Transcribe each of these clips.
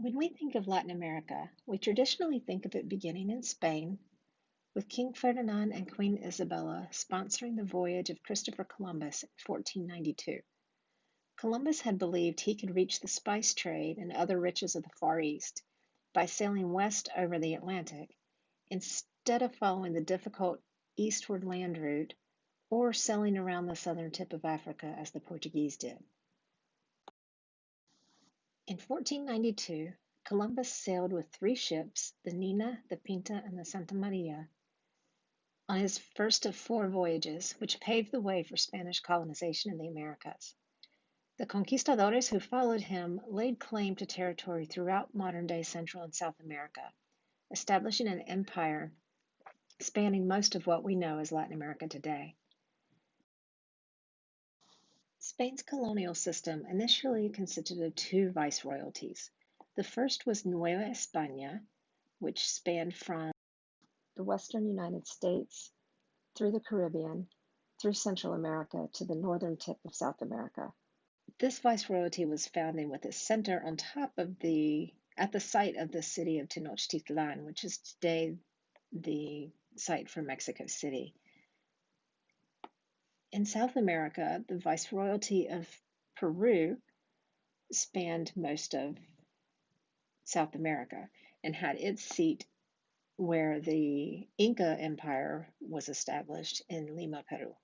When we think of Latin America, we traditionally think of it beginning in Spain, with King Ferdinand and Queen Isabella sponsoring the voyage of Christopher Columbus in 1492. Columbus had believed he could reach the spice trade and other riches of the Far East by sailing west over the Atlantic instead of following the difficult eastward land route or sailing around the southern tip of Africa as the Portuguese did. In 1492, Columbus sailed with three ships, the Nina, the Pinta, and the Santa Maria, on his first of four voyages, which paved the way for Spanish colonization in the Americas. The conquistadores who followed him laid claim to territory throughout modern day Central and South America, establishing an empire spanning most of what we know as Latin America today. Spain's colonial system initially consisted of two viceroyalties. The first was Nueva España, which spanned from the western United States through the Caribbean, through Central America to the northern tip of South America. This viceroyalty was founded with its center on top of the at the site of the city of Tenochtitlan, which is today the site for Mexico City. In South America, the Viceroyalty of Peru spanned most of South America and had its seat where the Inca Empire was established in Lima, Peru.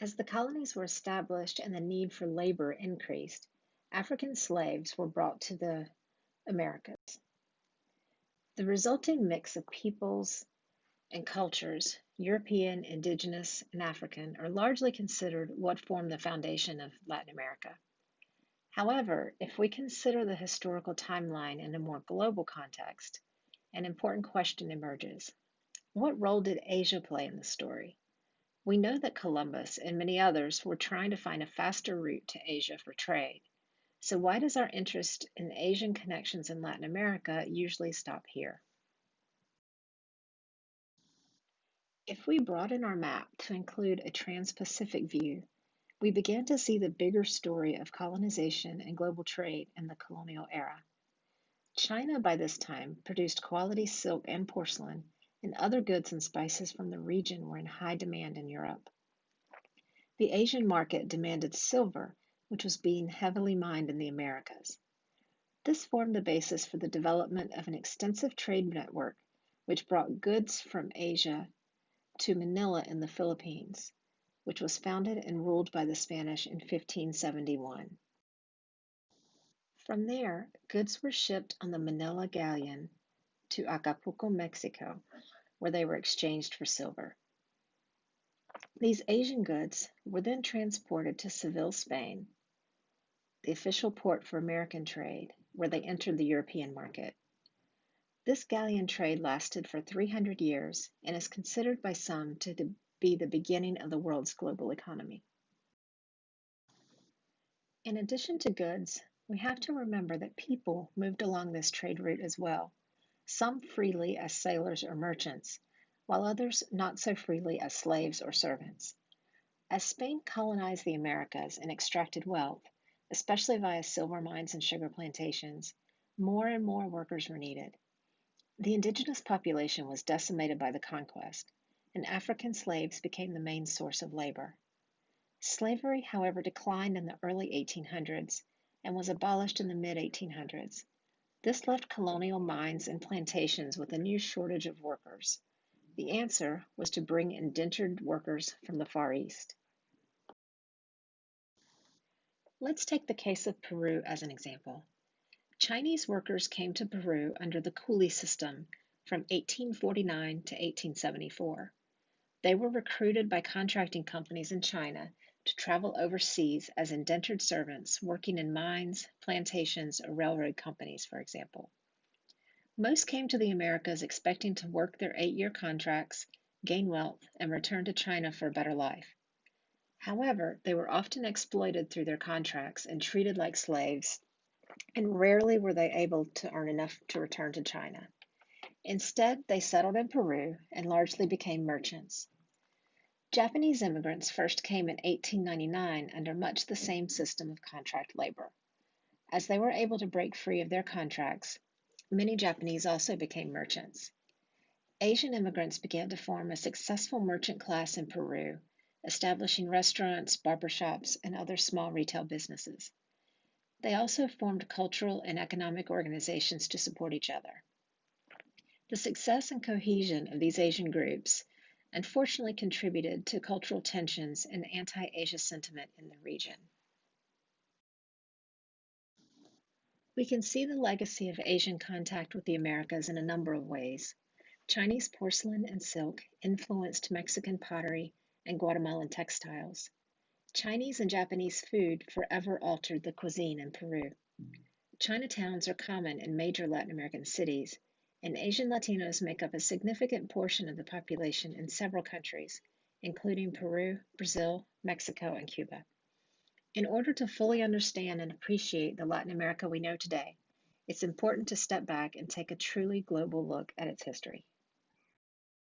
As the colonies were established and the need for labor increased, African slaves were brought to the Americas. The resulting mix of peoples and cultures European, Indigenous, and African are largely considered what form the foundation of Latin America. However, if we consider the historical timeline in a more global context, an important question emerges. What role did Asia play in the story? We know that Columbus and many others were trying to find a faster route to Asia for trade. So, why does our interest in Asian connections in Latin America usually stop here? If we broaden our map to include a trans-Pacific view, we begin to see the bigger story of colonization and global trade in the colonial era. China, by this time, produced quality silk and porcelain, and other goods and spices from the region were in high demand in Europe. The Asian market demanded silver, which was being heavily mined in the Americas. This formed the basis for the development of an extensive trade network, which brought goods from Asia to Manila in the Philippines, which was founded and ruled by the Spanish in 1571. From there, goods were shipped on the Manila galleon to Acapulco, Mexico, where they were exchanged for silver. These Asian goods were then transported to Seville, Spain, the official port for American trade, where they entered the European market. This galleon trade lasted for 300 years and is considered by some to be the beginning of the world's global economy. In addition to goods, we have to remember that people moved along this trade route as well, some freely as sailors or merchants, while others not so freely as slaves or servants. As Spain colonized the Americas and extracted wealth, especially via silver mines and sugar plantations, more and more workers were needed. The indigenous population was decimated by the conquest, and African slaves became the main source of labor. Slavery, however, declined in the early 1800s and was abolished in the mid 1800s. This left colonial mines and plantations with a new shortage of workers. The answer was to bring indentured workers from the Far East. Let's take the case of Peru as an example. Chinese workers came to Peru under the coolie system from 1849 to 1874. They were recruited by contracting companies in China to travel overseas as indentured servants working in mines, plantations, or railroad companies, for example. Most came to the Americas expecting to work their eight year contracts, gain wealth, and return to China for a better life. However, they were often exploited through their contracts and treated like slaves and rarely were they able to earn enough to return to China. Instead, they settled in Peru and largely became merchants. Japanese immigrants first came in 1899 under much the same system of contract labor. As they were able to break free of their contracts, many Japanese also became merchants. Asian immigrants began to form a successful merchant class in Peru, establishing restaurants, barbershops, and other small retail businesses. They also formed cultural and economic organizations to support each other. The success and cohesion of these Asian groups unfortunately contributed to cultural tensions and anti Asia sentiment in the region. We can see the legacy of Asian contact with the Americas in a number of ways. Chinese porcelain and silk influenced Mexican pottery and Guatemalan textiles. Chinese and Japanese food forever altered the cuisine in Peru. Chinatowns are common in major Latin American cities, and Asian Latinos make up a significant portion of the population in several countries, including Peru, Brazil, Mexico, and Cuba. In order to fully understand and appreciate the Latin America we know today, it's important to step back and take a truly global look at its history.